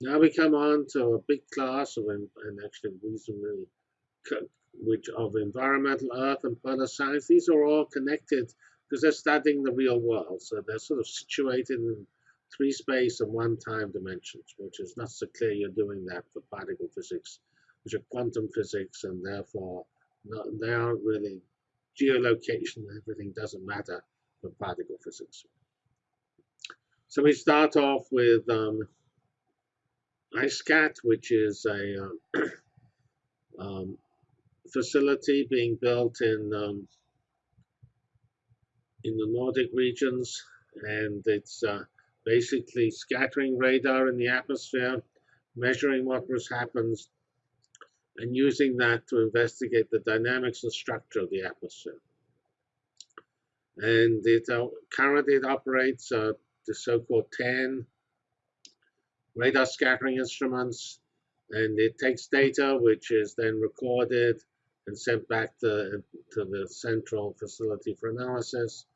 Now we come on to a big class of, and actually reasonably, which of environmental, earth, and polar science. These are all connected because they're studying the real world. So they're sort of situated in three space and one time dimensions, which is not so clear you're doing that for particle physics, which are quantum physics, and therefore not, they aren't really geolocation, everything doesn't matter for particle physics. So we start off with um, EISCAT, which is a uh, um, facility being built in um, in the Nordic regions, and it's uh, basically scattering radar in the atmosphere, measuring what was happens, and using that to investigate the dynamics and structure of the atmosphere. And it uh, currently it operates uh, the so-called TAN radar scattering instruments, and it takes data which is then recorded and sent back to, to the central facility for analysis.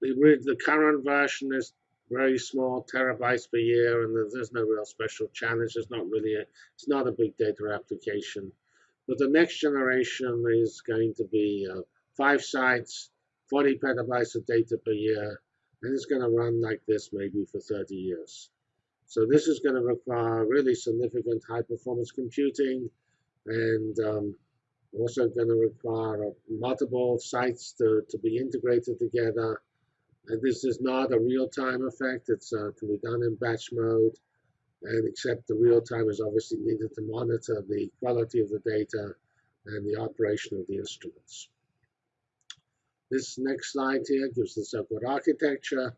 The, the current version is very small, terabytes per year, and there's, no real special challenge. It's not really a, it's not a big data application. But the next generation is going to be uh, five sites, 40 petabytes of data per year, and it's going to run like this maybe for 30 years. So this is going to require really significant high performance computing and um, also going to require uh, multiple sites to, to be integrated together and this is not a real-time effect. It uh, can be done in batch mode, and except the real-time is obviously needed to monitor the quality of the data and the operation of the instruments. This next slide here gives the so-called architecture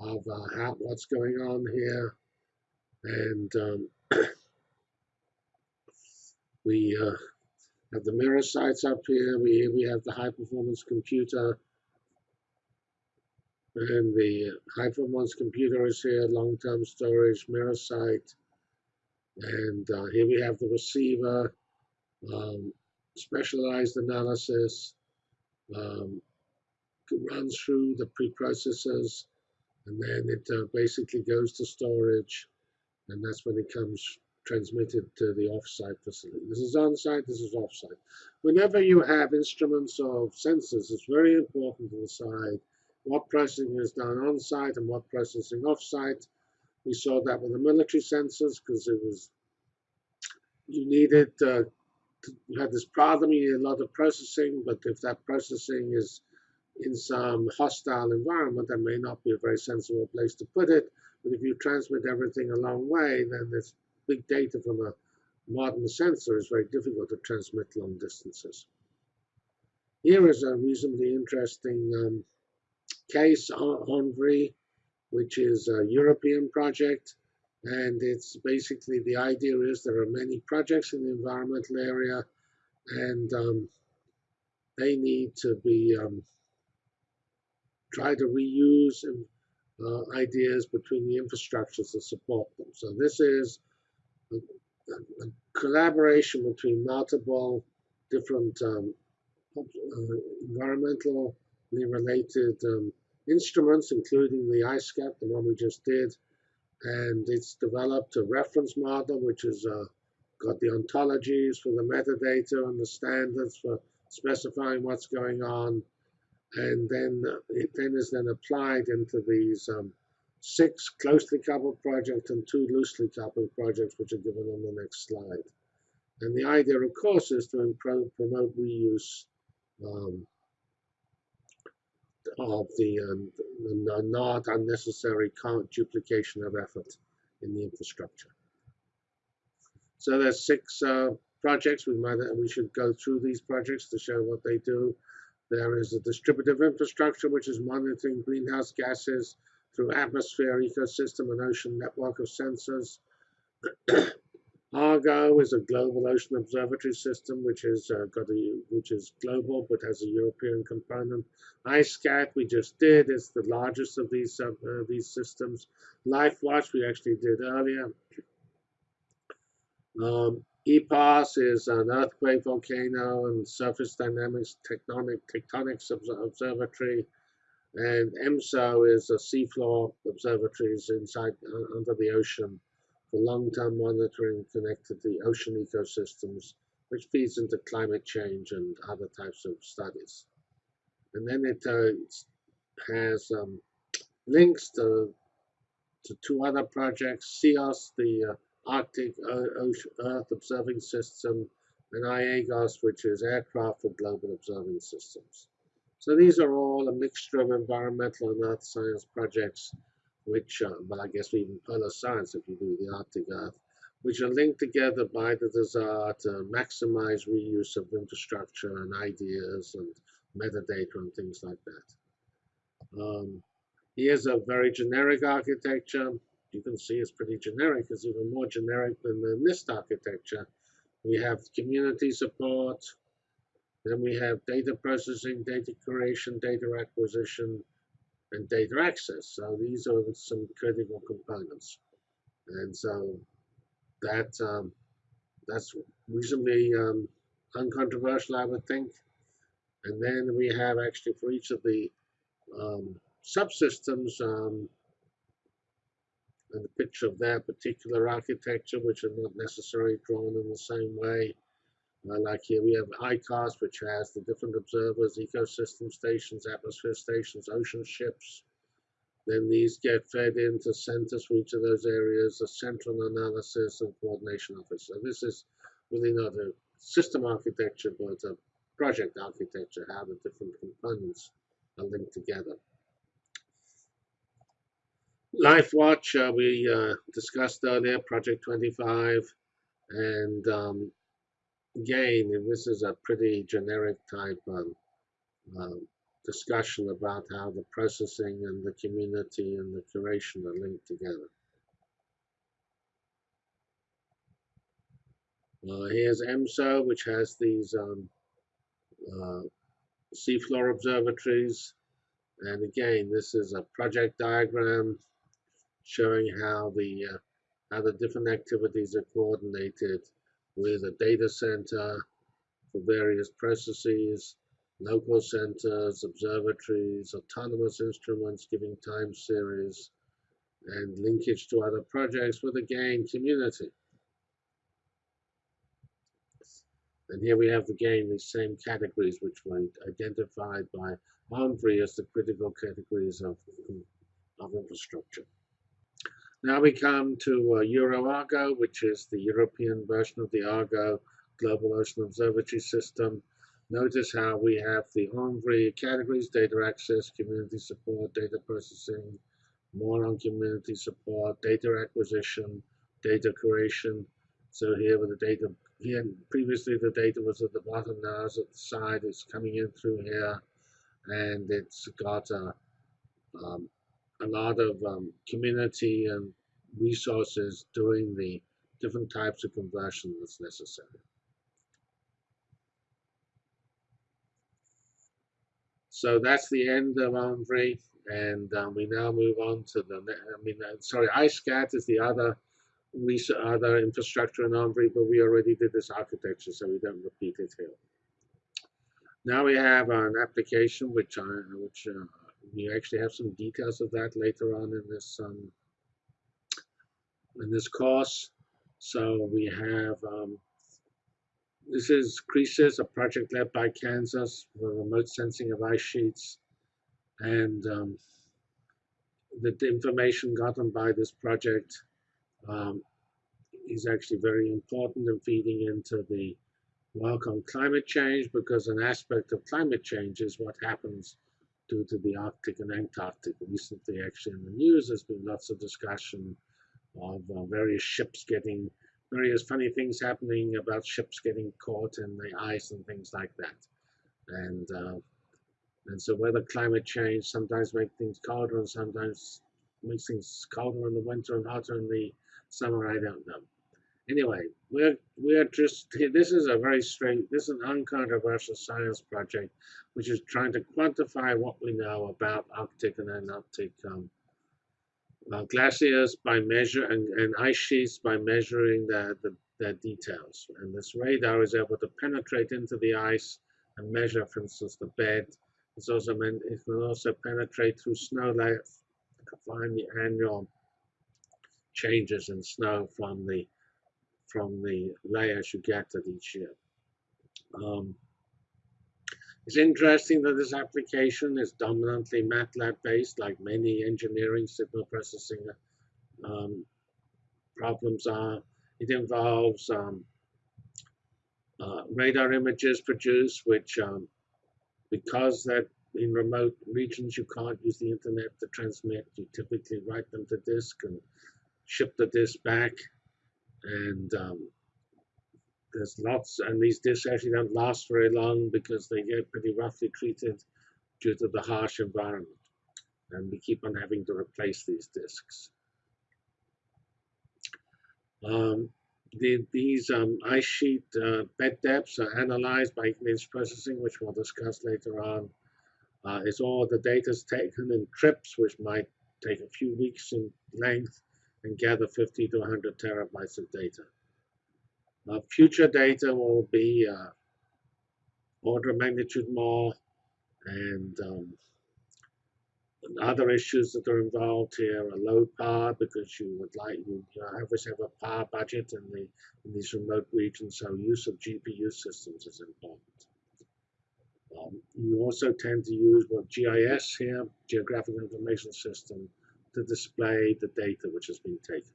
of uh, how, what's going on here. And um, we uh, have the mirror sites up here. We, we have the high-performance computer and the high performance computer is here, long-term storage, mirror site. And uh, here we have the receiver, um, specialized analysis, um, runs through the preprocessors, and then it uh, basically goes to storage, and that's when it comes transmitted to the offsite facility. This is on-site, this is off-site. Whenever you have instruments or sensors, it's very important to decide what processing is done on site and what processing off site. We saw that with the military sensors because it was you needed uh, to, you had this problem, you need a lot of processing, but if that processing is in some hostile environment, that may not be a very sensible place to put it. But if you transmit everything a long way, then this big data from a modern sensor is very difficult to transmit long distances. Here is a reasonably interesting um, case ENVRI, which is a European project. And it's basically the idea is there are many projects in the environmental area, and um, they need to be um, try to reuse uh, ideas between the infrastructures that support them. So this is a, a collaboration between multiple different um, uh, environmental related um, instruments, including the EISCAT, the one we just did. And it's developed a reference model, which has uh, got the ontologies for the metadata and the standards for specifying what's going on. And then uh, it then is then applied into these um, six closely coupled projects and two loosely coupled projects, which are given on the next slide. And the idea, of course, is to promote reuse um, of the, um, the not unnecessary duplication of effort in the infrastructure. So there's six uh, projects. We might we should go through these projects to show what they do. There is a distributive infrastructure, which is monitoring greenhouse gases through atmosphere, ecosystem, and ocean network of sensors. Argo is a global ocean observatory system, which is uh, got a which is global but has a European component. EISCAT we just did is the largest of these uh, uh, these systems. LifeWatch we actually did earlier. Um, EPOS is an earthquake, volcano, and surface dynamics tectonic tectonics observatory, and EMSO is a seafloor observatories inside uh, under the ocean for long-term monitoring connected to the ocean ecosystems, which feeds into climate change and other types of studies. And then it uh, has um, links to, to two other projects, SIOS, the uh, Arctic Earth Observing System, and IAGOS, which is Aircraft for Global Observing Systems. So these are all a mixture of environmental and earth science projects, which, uh, well, I guess even polar science if you do the Arctic Earth, which are linked together by the desire to maximize reuse of infrastructure and ideas and metadata and things like that. Um, here's a very generic architecture. You can see it's pretty generic. It's even more generic than the NIST architecture. We have community support. Then we have data processing, data creation, data acquisition, and data access. So these are some critical components. And so that um, that's reasonably um, uncontroversial, I would think. And then we have actually for each of the um, subsystems um, and a picture of their particular architecture, which are not necessarily drawn in the same way. Uh, like here we have ICOS, which has the different observers, ecosystem stations, atmosphere stations, ocean ships. Then these get fed into centers for each of those areas, a central analysis and coordination office. So this is really not a system architecture, but a project architecture, how the different components are linked together. LifeWatch, uh, we uh, discussed earlier, Project 25, and um, again, this is a pretty generic type um, discussion about how the processing and the community and the curation are linked together. Uh, here's EMSO, which has these um, uh, seafloor observatories. And again, this is a project diagram showing how the uh, how the different activities are coordinated with a data center for various processes, local centers, observatories, autonomous instruments giving time series, and linkage to other projects with again community. And here we have again these same categories which were identified by ENVRI as the critical categories of, of infrastructure. Now we come to uh, EuroArgo, which is the European version of the Argo Global Ocean Observatory System. Notice how we have the ENVRI categories, data access, community support, data processing, more on community support, data acquisition, data creation. So here with the data, here previously the data was at the bottom, now it's at the side, it's coming in through here, and it's got a um, a lot of um, community and resources doing the different types of conversion that's necessary. So that's the end of ENVRI, and um, we now move on to the, I mean, uh, sorry, EISCAT is the other other infrastructure in ENVRI, but we already did this architecture, so we don't repeat it here. Now we have an application which I, which uh, we actually have some details of that later on in this um, in this course. So we have um, this is CReSIS, a project led by Kansas for remote sensing of ice sheets, and um, the, the, information gotten by this project um, is actually very important in feeding into the work on climate change because an aspect of climate change is what happens due to the Arctic and Antarctic. Recently, actually, in the news, there's been lots of discussion of uh, various ships getting, various funny things happening about ships getting caught in the ice and things like that. And uh, and so whether climate change sometimes makes things colder and sometimes makes things colder in the winter and hotter in the summer, I don't know. Anyway, we're we're just this is a very straight this is an uncontroversial science project, which is trying to quantify what we know about Arctic and Antarctic um, uh, glaciers by measure and, and ice sheets by measuring the, the, the details. And this radar is able to penetrate into the ice and measure, for instance, the bed. It's also meant it can also penetrate through snow layers to find the annual changes in snow from the from the layers you get at each year. Um, it's interesting that this application is dominantly MATLAB based, like many engineering signal processing um, problems are. It involves um, uh, radar images produced, which um, because that in remote regions you can't use the internet to transmit, you typically write them to disk and ship the disk back. And um, there's lots, and these disks actually don't last very long because they get pretty roughly treated due to the harsh environment. And we keep on having to replace these disks. Um, the, these um, ice sheet uh, bed depths are analyzed by image processing, which we'll discuss later on. Uh, it's all the data is taken in trips, which might take a few weeks in length, and gather 50 to 100 terabytes of data. Uh, future data will be uh, order of magnitude more, and um, other issues that are involved here are low power because you would like you, you always have a power budget in the in these remote regions, so use of GPU systems is important. Um, you also tend to use what GIS here, Geographic Information System, to display the data which has been taken.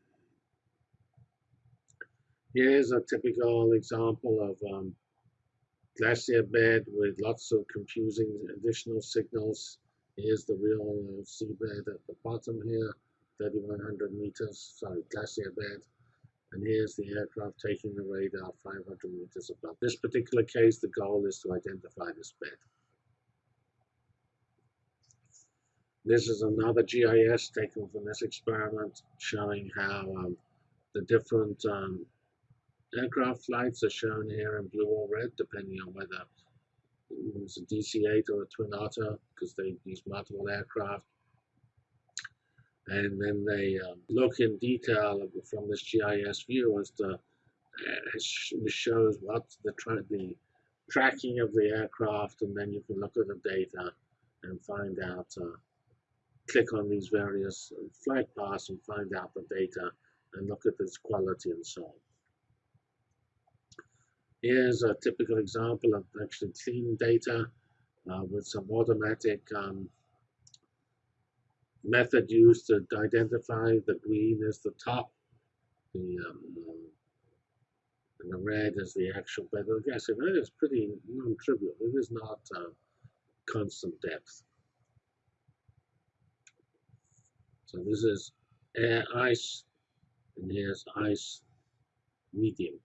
Here's a typical example of um, glacier bed with lots of confusing additional signals Here's the real uh, seabed at the bottom here, 3,100 meters, sorry, glacier bed. And here's the aircraft taking the radar 500 meters above. This particular case, the goal is to identify this bed. This is another GIS taken from this experiment showing how um, the different um, aircraft flights are shown here in blue or red, depending on whether it's a DC-8 or a Twin Otter because they use multiple aircraft. And then they um, look in detail from this GIS view as to uh, shows what the, tra the tracking of the aircraft, and then you can look at the data and find out, uh, click on these various flight paths and find out the data and look at its quality and so on. Here's a typical example of actually clean data uh, with some automatic um, method used to identify the green as the top, the um, and the red is the actual bed. I guess it is pretty non-trivial. It is not uh, constant depth. So this is air ice, and here's ice medium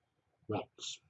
rocks.